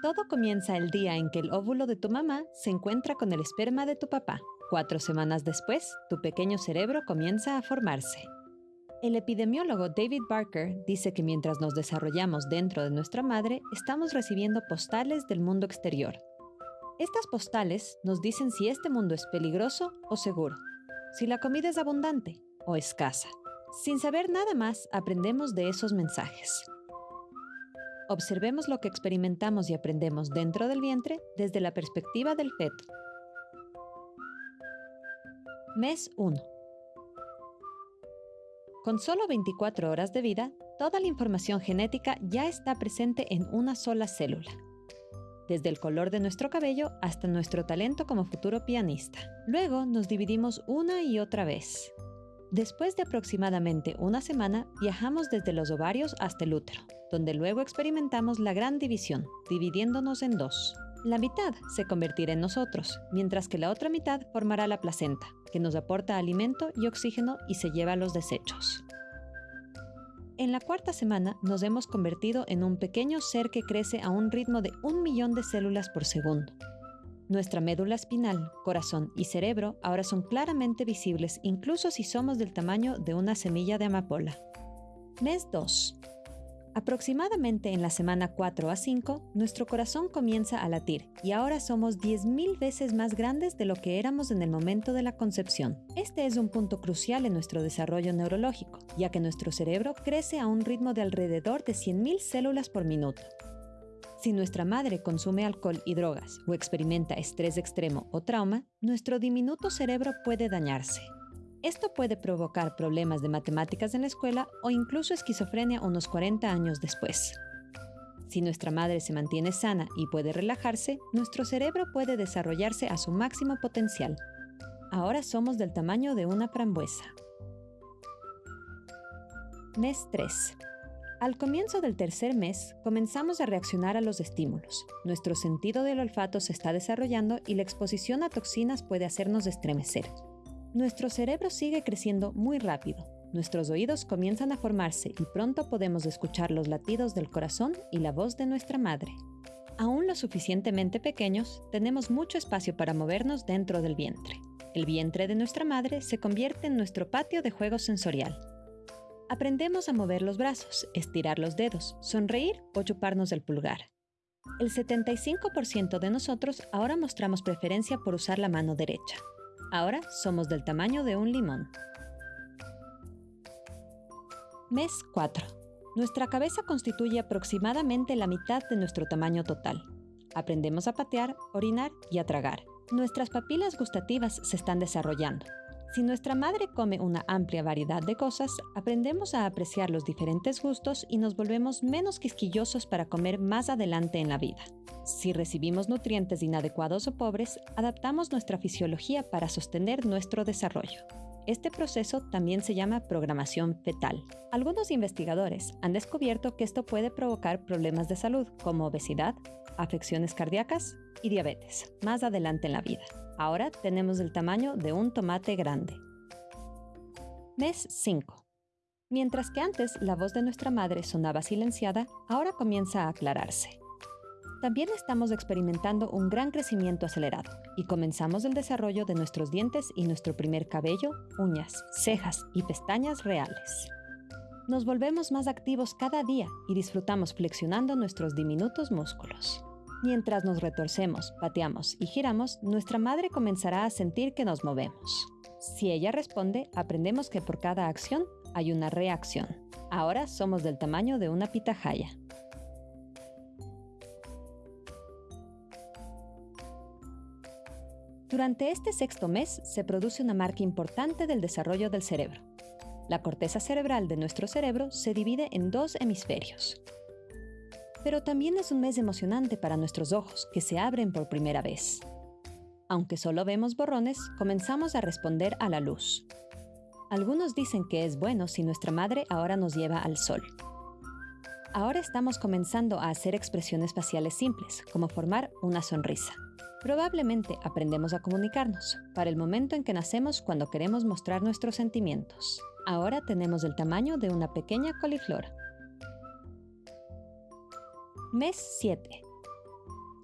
Todo comienza el día en que el óvulo de tu mamá se encuentra con el esperma de tu papá. Cuatro semanas después, tu pequeño cerebro comienza a formarse. El epidemiólogo David Barker dice que mientras nos desarrollamos dentro de nuestra madre, estamos recibiendo postales del mundo exterior. Estas postales nos dicen si este mundo es peligroso o seguro, si la comida es abundante o escasa. Sin saber nada más, aprendemos de esos mensajes. Observemos lo que experimentamos y aprendemos dentro del vientre desde la perspectiva del feto. Mes 1. Con solo 24 horas de vida, toda la información genética ya está presente en una sola célula. Desde el color de nuestro cabello hasta nuestro talento como futuro pianista. Luego nos dividimos una y otra vez. Después de aproximadamente una semana, viajamos desde los ovarios hasta el útero, donde luego experimentamos la gran división, dividiéndonos en dos. La mitad se convertirá en nosotros, mientras que la otra mitad formará la placenta, que nos aporta alimento y oxígeno y se lleva los desechos. En la cuarta semana nos hemos convertido en un pequeño ser que crece a un ritmo de un millón de células por segundo, nuestra médula espinal, corazón y cerebro ahora son claramente visibles incluso si somos del tamaño de una semilla de amapola. Mes 2. Aproximadamente en la semana 4 a 5, nuestro corazón comienza a latir y ahora somos 10.000 veces más grandes de lo que éramos en el momento de la concepción. Este es un punto crucial en nuestro desarrollo neurológico, ya que nuestro cerebro crece a un ritmo de alrededor de 100.000 células por minuto. Si nuestra madre consume alcohol y drogas o experimenta estrés extremo o trauma, nuestro diminuto cerebro puede dañarse. Esto puede provocar problemas de matemáticas en la escuela o incluso esquizofrenia unos 40 años después. Si nuestra madre se mantiene sana y puede relajarse, nuestro cerebro puede desarrollarse a su máximo potencial. Ahora somos del tamaño de una frambuesa. Mes 3. Al comienzo del tercer mes, comenzamos a reaccionar a los estímulos. Nuestro sentido del olfato se está desarrollando y la exposición a toxinas puede hacernos estremecer. Nuestro cerebro sigue creciendo muy rápido. Nuestros oídos comienzan a formarse y pronto podemos escuchar los latidos del corazón y la voz de nuestra madre. Aún lo suficientemente pequeños, tenemos mucho espacio para movernos dentro del vientre. El vientre de nuestra madre se convierte en nuestro patio de juego sensorial. Aprendemos a mover los brazos, estirar los dedos, sonreír o chuparnos el pulgar. El 75% de nosotros ahora mostramos preferencia por usar la mano derecha. Ahora somos del tamaño de un limón. Mes 4. Nuestra cabeza constituye aproximadamente la mitad de nuestro tamaño total. Aprendemos a patear, orinar y a tragar. Nuestras papilas gustativas se están desarrollando. Si nuestra madre come una amplia variedad de cosas, aprendemos a apreciar los diferentes gustos y nos volvemos menos quisquillosos para comer más adelante en la vida. Si recibimos nutrientes inadecuados o pobres, adaptamos nuestra fisiología para sostener nuestro desarrollo. Este proceso también se llama programación fetal. Algunos investigadores han descubierto que esto puede provocar problemas de salud como obesidad, afecciones cardíacas y diabetes más adelante en la vida. Ahora tenemos el tamaño de un tomate grande. Mes 5. Mientras que antes la voz de nuestra madre sonaba silenciada, ahora comienza a aclararse. También estamos experimentando un gran crecimiento acelerado y comenzamos el desarrollo de nuestros dientes y nuestro primer cabello, uñas, cejas y pestañas reales. Nos volvemos más activos cada día y disfrutamos flexionando nuestros diminutos músculos. Mientras nos retorcemos, pateamos y giramos, nuestra madre comenzará a sentir que nos movemos. Si ella responde, aprendemos que por cada acción hay una reacción. Ahora somos del tamaño de una pitahaya. Durante este sexto mes se produce una marca importante del desarrollo del cerebro. La corteza cerebral de nuestro cerebro se divide en dos hemisferios, pero también es un mes emocionante para nuestros ojos, que se abren por primera vez. Aunque solo vemos borrones, comenzamos a responder a la luz. Algunos dicen que es bueno si nuestra madre ahora nos lleva al sol. Ahora estamos comenzando a hacer expresiones faciales simples, como formar una sonrisa. Probablemente aprendemos a comunicarnos para el momento en que nacemos cuando queremos mostrar nuestros sentimientos. Ahora tenemos el tamaño de una pequeña coliflor. Mes 7.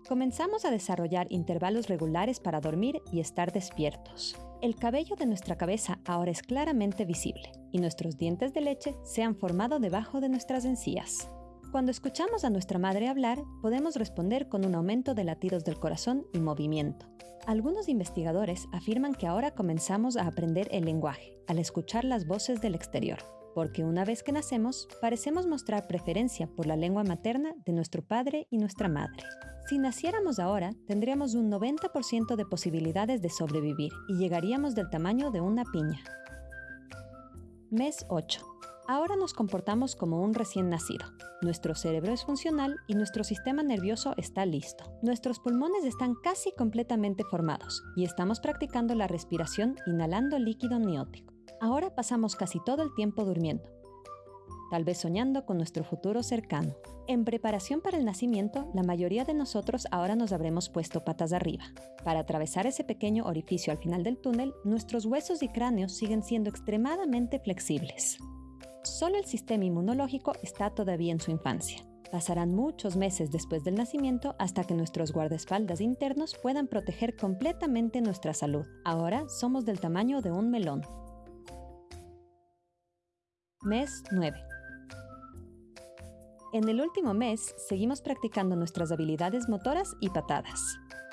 Comenzamos a desarrollar intervalos regulares para dormir y estar despiertos. El cabello de nuestra cabeza ahora es claramente visible y nuestros dientes de leche se han formado debajo de nuestras encías. Cuando escuchamos a nuestra madre hablar, podemos responder con un aumento de latidos del corazón y movimiento. Algunos investigadores afirman que ahora comenzamos a aprender el lenguaje al escuchar las voces del exterior, porque una vez que nacemos, parecemos mostrar preferencia por la lengua materna de nuestro padre y nuestra madre. Si naciéramos ahora, tendríamos un 90% de posibilidades de sobrevivir y llegaríamos del tamaño de una piña. Mes 8. Ahora nos comportamos como un recién nacido. Nuestro cerebro es funcional y nuestro sistema nervioso está listo. Nuestros pulmones están casi completamente formados y estamos practicando la respiración inhalando líquido amniótico. Ahora pasamos casi todo el tiempo durmiendo, tal vez soñando con nuestro futuro cercano. En preparación para el nacimiento, la mayoría de nosotros ahora nos habremos puesto patas arriba. Para atravesar ese pequeño orificio al final del túnel, nuestros huesos y cráneos siguen siendo extremadamente flexibles. Solo el sistema inmunológico está todavía en su infancia. Pasarán muchos meses después del nacimiento hasta que nuestros guardaespaldas internos puedan proteger completamente nuestra salud. Ahora somos del tamaño de un melón. Mes 9. En el último mes, seguimos practicando nuestras habilidades motoras y patadas.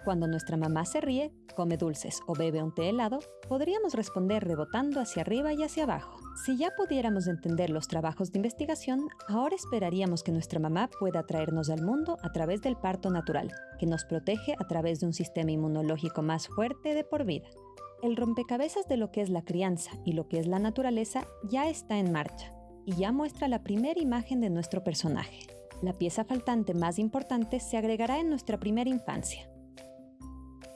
Cuando nuestra mamá se ríe, come dulces o bebe un té helado, podríamos responder rebotando hacia arriba y hacia abajo. Si ya pudiéramos entender los trabajos de investigación, ahora esperaríamos que nuestra mamá pueda traernos al mundo a través del parto natural, que nos protege a través de un sistema inmunológico más fuerte de por vida. El rompecabezas de lo que es la crianza y lo que es la naturaleza ya está en marcha y ya muestra la primera imagen de nuestro personaje. La pieza faltante más importante se agregará en nuestra primera infancia.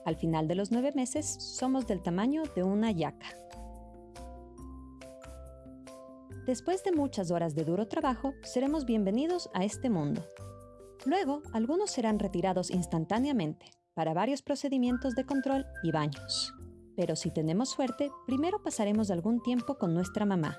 Al final de los nueve meses somos del tamaño de una yaca. Después de muchas horas de duro trabajo, seremos bienvenidos a este mundo. Luego, algunos serán retirados instantáneamente para varios procedimientos de control y baños. Pero si tenemos suerte, primero pasaremos algún tiempo con nuestra mamá,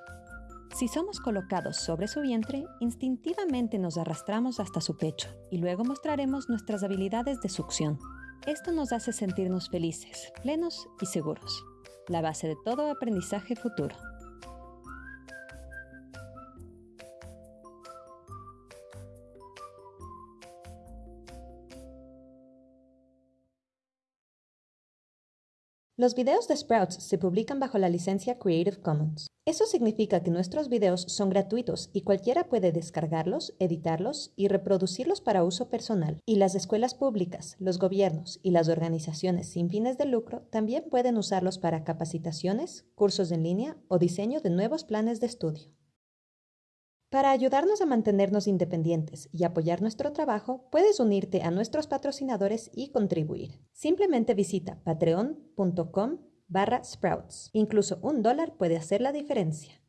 si somos colocados sobre su vientre, instintivamente nos arrastramos hasta su pecho y luego mostraremos nuestras habilidades de succión. Esto nos hace sentirnos felices, plenos y seguros, la base de todo aprendizaje futuro. Los videos de Sprouts se publican bajo la licencia Creative Commons. Eso significa que nuestros videos son gratuitos y cualquiera puede descargarlos, editarlos y reproducirlos para uso personal. Y las escuelas públicas, los gobiernos y las organizaciones sin fines de lucro también pueden usarlos para capacitaciones, cursos en línea o diseño de nuevos planes de estudio. Para ayudarnos a mantenernos independientes y apoyar nuestro trabajo, puedes unirte a nuestros patrocinadores y contribuir. Simplemente visita patreon.com barra sprouts. Incluso un dólar puede hacer la diferencia.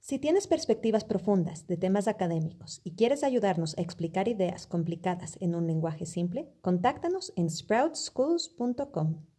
Si tienes perspectivas profundas de temas académicos y quieres ayudarnos a explicar ideas complicadas en un lenguaje simple, contáctanos en sproutschools.com.